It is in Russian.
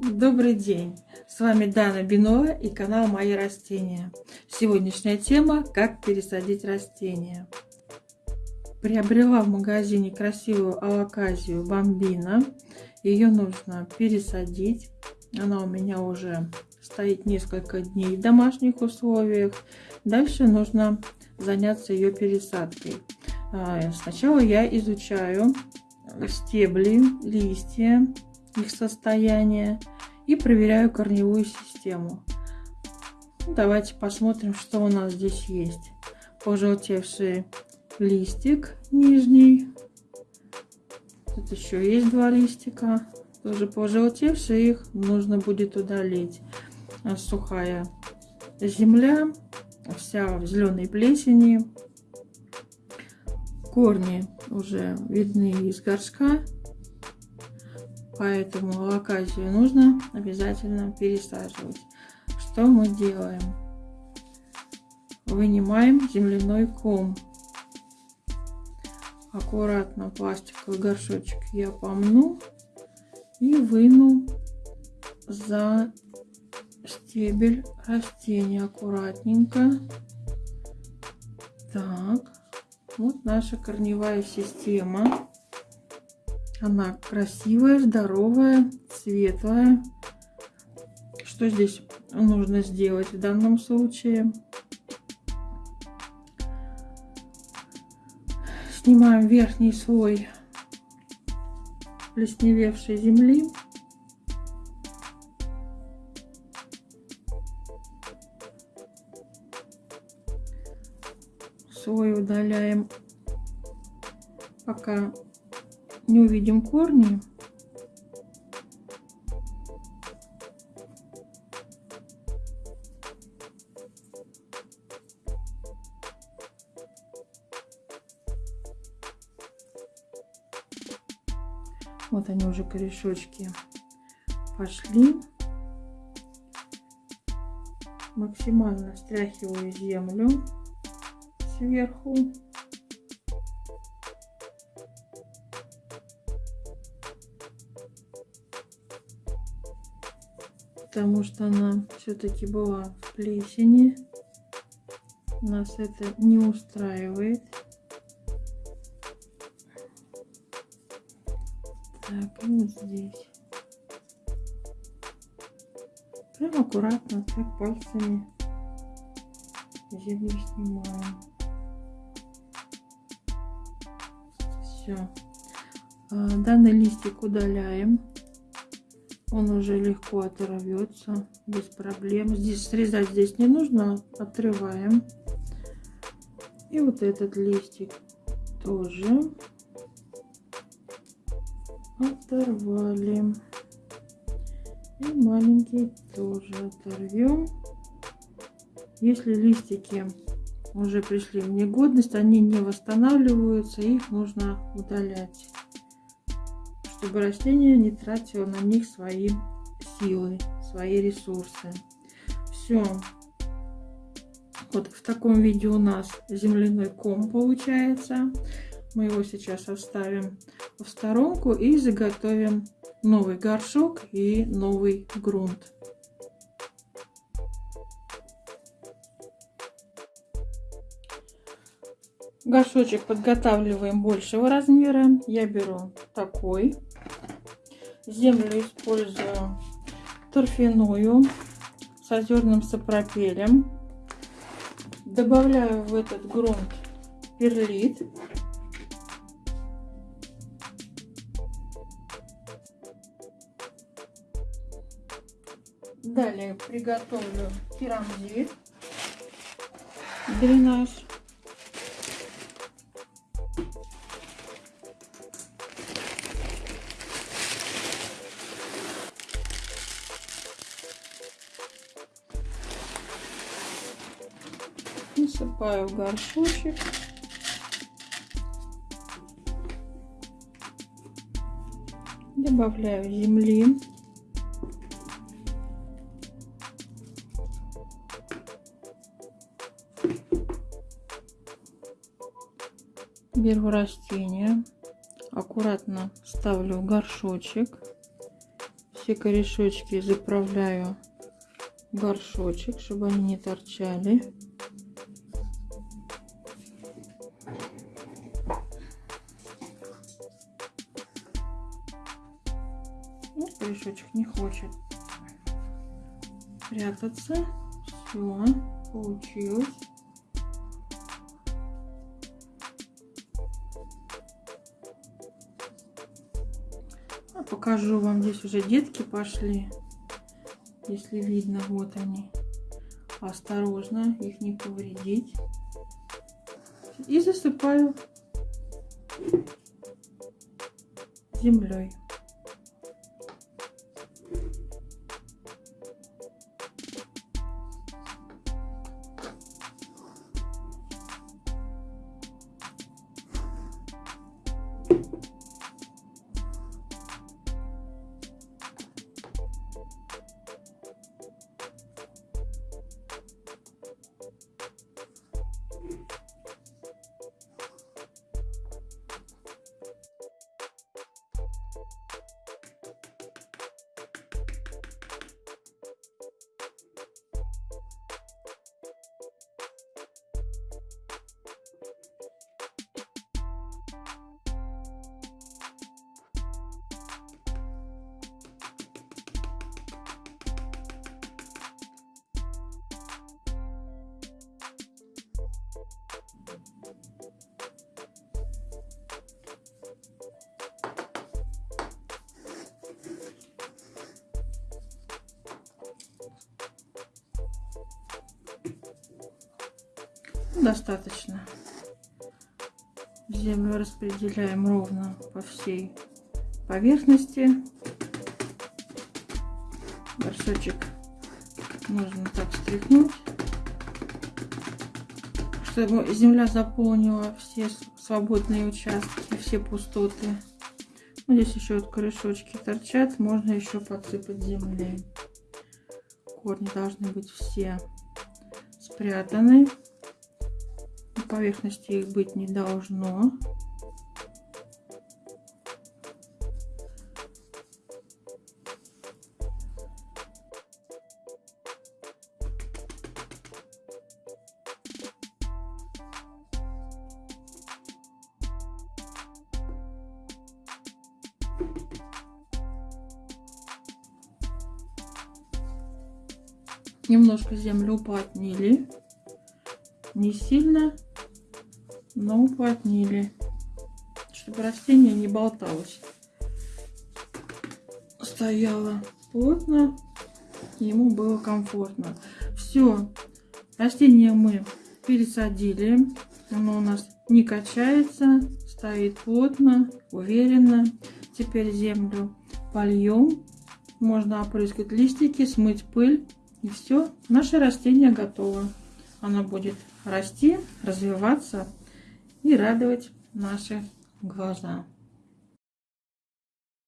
Добрый день! С вами Дана Бинова и канал Мои растения. Сегодняшняя тема – как пересадить растения. Приобрела в магазине красивую алаказию бомбина. Ее нужно пересадить. Она у меня уже стоит несколько дней в домашних условиях. Дальше нужно заняться ее пересадкой. А, сначала я изучаю стебли, листья, их состояние и проверяю корневую систему. Ну, давайте посмотрим, что у нас здесь есть. Пожелтевший листик нижний. Тут еще есть два листика. Тоже пожелтевшие, их нужно будет удалить. А сухая земля, вся в зеленой плесени. Корни уже видны из горшка. Поэтому локацию нужно обязательно пересаживать. Что мы делаем? Вынимаем земляной ком. Аккуратно пластиковый горшочек я помну и выну за стебель растения аккуратненько. Так, вот наша корневая система. Она красивая, здоровая, светлая. Что здесь нужно сделать в данном случае? Снимаем верхний слой плесневевшей земли. Слой удаляем, пока не увидим корни. Вот они уже корешочки пошли. Максимально стряхиваю землю сверху. Потому что она все-таки была в плесени. Нас это не устраивает. Так, и вот здесь. Прям аккуратно, так пальцами землю снимаем. Все. А, данный листик удаляем. Он уже легко оторвется без проблем. Здесь срезать здесь не нужно, отрываем. И вот этот листик тоже оторвали. И маленький тоже оторвем. Если листики уже пришли в негодность, они не восстанавливаются, их нужно удалять чтобы растение не тратило на них свои силы, свои ресурсы. Все. Вот в таком виде у нас земляной ком получается. Мы его сейчас оставим в сторонку и заготовим новый горшок и новый грунт. Горшочек подготавливаем большего размера. Я беру такой. Землю использую торфяную с озерным сапропелем. Добавляю в этот грунт перлит. Далее приготовлю керамзит, дренаж. Насыпаю в горшочек. Добавляю земли. Беру растение, аккуратно ставлю в горшочек. все корешочки заправляю в горшочек, чтобы они не торчали. Корешочек не хочет прятаться. Все, получилось. А покажу вам, здесь уже детки пошли. Если видно, вот они. Осторожно, их не повредить. И засыпаю землей. Достаточно. Землю распределяем ровно по всей поверхности. Горшочек нужно так стряхнуть, чтобы земля заполнила все свободные участки, все пустоты. Ну, здесь еще вот корешочки торчат, можно еще подсыпать землей. Корни должны быть все спрятаны поверхности их быть не должно. Немножко землю уплотнили. Не сильно но уплотнили, чтобы растение не болталось. Стояло плотно, ему было комфортно. Все, растение мы пересадили, оно у нас не качается, стоит плотно, уверенно. Теперь землю польем, можно опрыскать листики, смыть пыль и все, наше растение готово. Оно будет расти, развиваться и радовать наши глаза.